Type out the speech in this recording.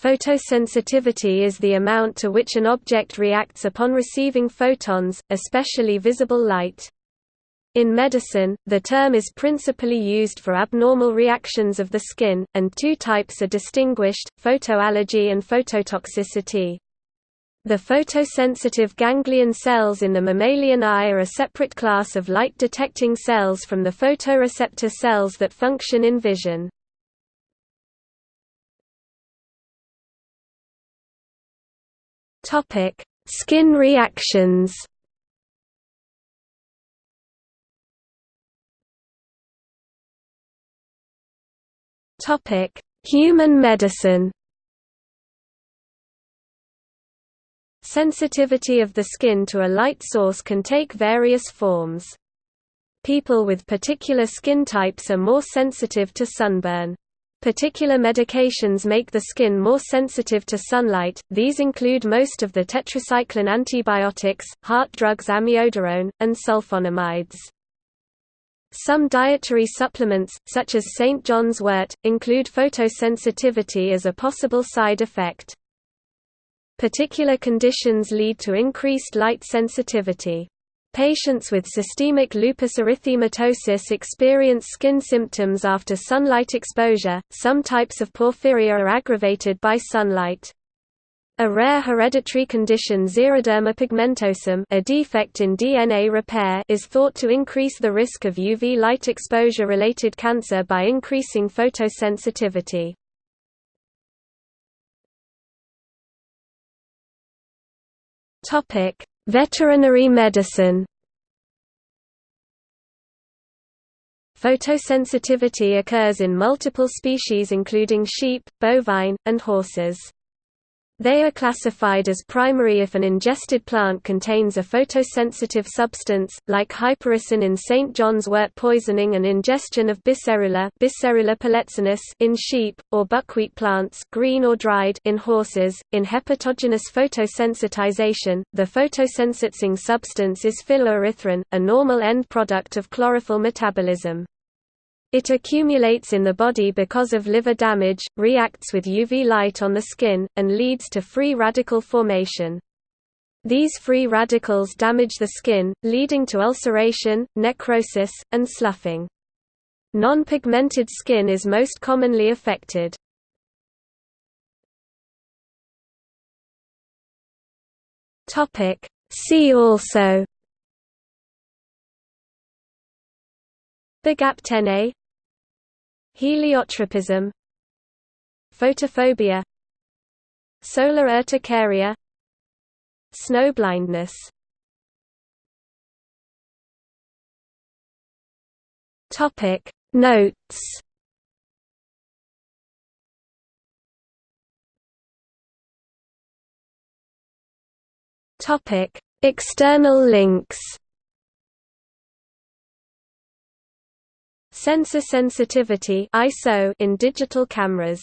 Photosensitivity is the amount to which an object reacts upon receiving photons, especially visible light. In medicine, the term is principally used for abnormal reactions of the skin, and two types are distinguished, photoallergy and phototoxicity. The photosensitive ganglion cells in the mammalian eye are a separate class of light-detecting cells from the photoreceptor cells that function in vision. Skin reactions Topic: Human medicine. Sensitivity of the skin to a light source can take various forms. People with particular skin types are more sensitive to sunburn. Particular medications make the skin more sensitive to sunlight, these include most of the tetracycline antibiotics, heart drugs amiodarone, and sulfonamides. Some dietary supplements, such as St. John's wort, include photosensitivity as a possible side effect. Particular conditions lead to increased light sensitivity. Patients with systemic lupus erythematosus experience skin symptoms after sunlight exposure. Some types of porphyria are aggravated by sunlight. A rare hereditary condition xeroderma pigmentosum a defect in DNA repair is thought to increase the risk of UV light exposure-related cancer by increasing photosensitivity. Veterinary medicine Photosensitivity occurs in multiple species including sheep, bovine, and horses. They are classified as primary if an ingested plant contains a photosensitive substance, like hypericin in St. John's wort poisoning and ingestion of Biserrula in sheep, or buckwheat plants green or dried in horses. In hepatogenous photosensitization, the photosensitizing substance is phylloerythrin, a normal end product of chlorophyll metabolism. It accumulates in the body because of liver damage, reacts with UV light on the skin, and leads to free radical formation. These free radicals damage the skin, leading to ulceration, necrosis, and sloughing. Non-pigmented skin is most commonly affected. See also Bergapten Heliotropism Photophobia Solar urticaria Snow blindness. Topic Notes. Topic External links Sensor sensitivity ISO in digital cameras